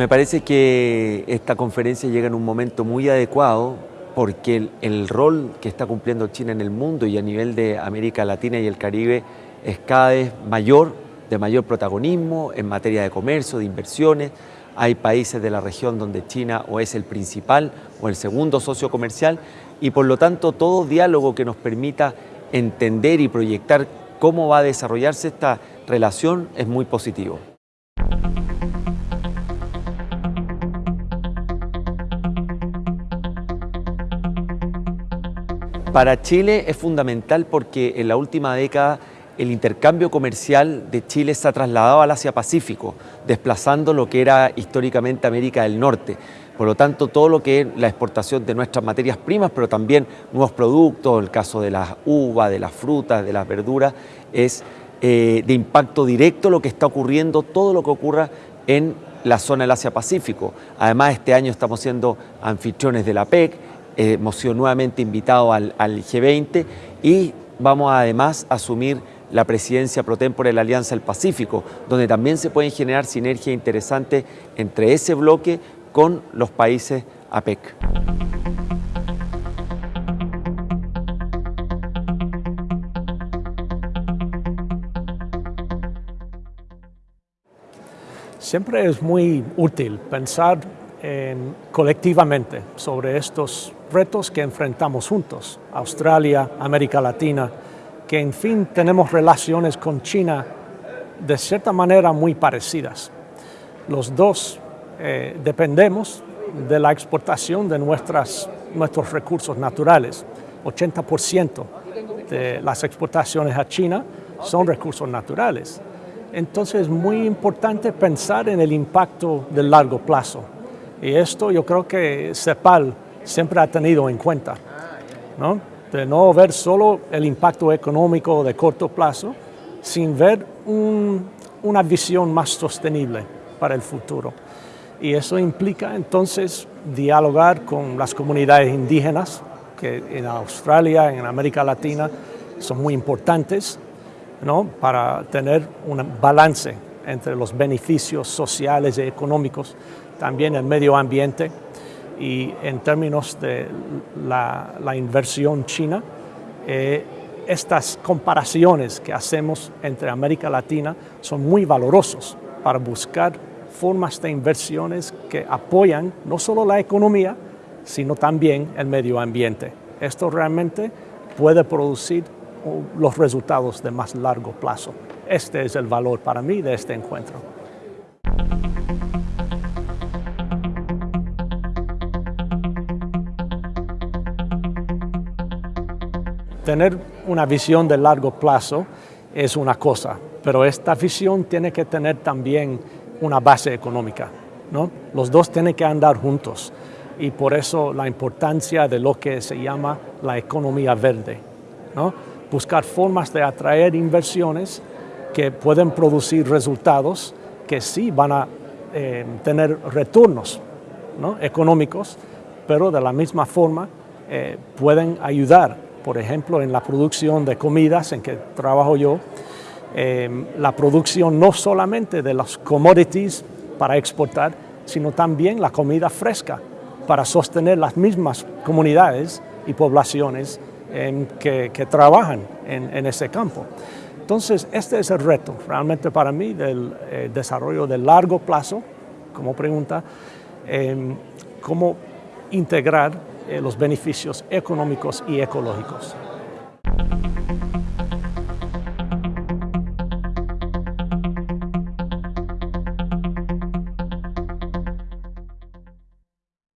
Me parece que esta conferencia llega en un momento muy adecuado porque el, rol que está cumpliendo China en el mundo y a nivel de América Latina y el Caribe es cada vez mayor, de mayor protagonismo en materia de comercio, de inversiones. Hay países de la región donde China o es el principal o el segundo socio comercial y por lo tanto todo diálogo que nos permita entender y proyectar cómo va a desarrollarse esta relación es muy positivo. Para Chile es fundamental porque en la última década el intercambio comercial de Chile se ha trasladado al Asia-Pacífico, desplazando lo que era históricamente América del Norte. Por lo tanto, todo lo que es la exportación de nuestras materias primas, pero también nuevos productos, el caso de las uvas, de las frutas, de las verduras, es eh, de impacto directo lo que está ocurriendo, todo lo que ocurra en la zona del Asia-Pacífico. Además, este año estamos siendo anfitriones de la PEC, sido nuevamente invitados al, al, G20 y vamos además a asumir la presidencia pro tempore de la Alianza del Pacífico, donde también se pueden generar sinergias interesantes entre ese bloque con los países APEC. Siempre es muy útil pensar en, colectivamente sobre estos retos que enfrentamos juntos, Australia, América Latina, que en fin tenemos relaciones con China de cierta manera muy parecidas. Los dos eh, dependemos de la exportación de nuestras, nuestros recursos naturales. 80% de las exportaciones a China son recursos naturales. Entonces es muy importante pensar en el impacto del largo plazo. Y esto yo creo que CEPAL siempre ha tenido en cuenta, ¿no? de no ver solo el impacto económico de corto plazo, sin ver un, una visión más sostenible para el futuro. Y eso implica entonces dialogar con las comunidades indígenas, que en Australia, en América Latina, son muy importantes, ¿no? para tener un balance entre los beneficios sociales y económicos, también el medio ambiente, y en términos de la, inversión china, eh, estas comparaciones que hacemos entre América Latina son muy valorosos para buscar formas de inversiones que apoyan no solo la economía, sino también el medio ambiente. Esto realmente puede producir los resultados de más largo plazo. Este es el valor para mí de este encuentro. Tener una visión de largo plazo es una cosa, pero esta visión tiene que tener también una base económica. ¿no? Los dos tienen que andar juntos y por eso la importancia de lo que se llama la economía verde. ¿no? Buscar formas de atraer inversiones que pueden producir resultados que sí van a eh, tener retornos ¿no? económicos, pero de la misma forma eh, pueden ayudar por ejemplo, en la producción de comidas en que trabajo yo, eh, la producción no solamente de los commodities para exportar, sino también la comida fresca para sostener las mismas comunidades y poblaciones eh, que, trabajan en, en, ese campo. Entonces, este es el reto realmente para mí del eh, desarrollo de largo plazo, como pregunta, cómo integrar los beneficios económicos y ecológicos.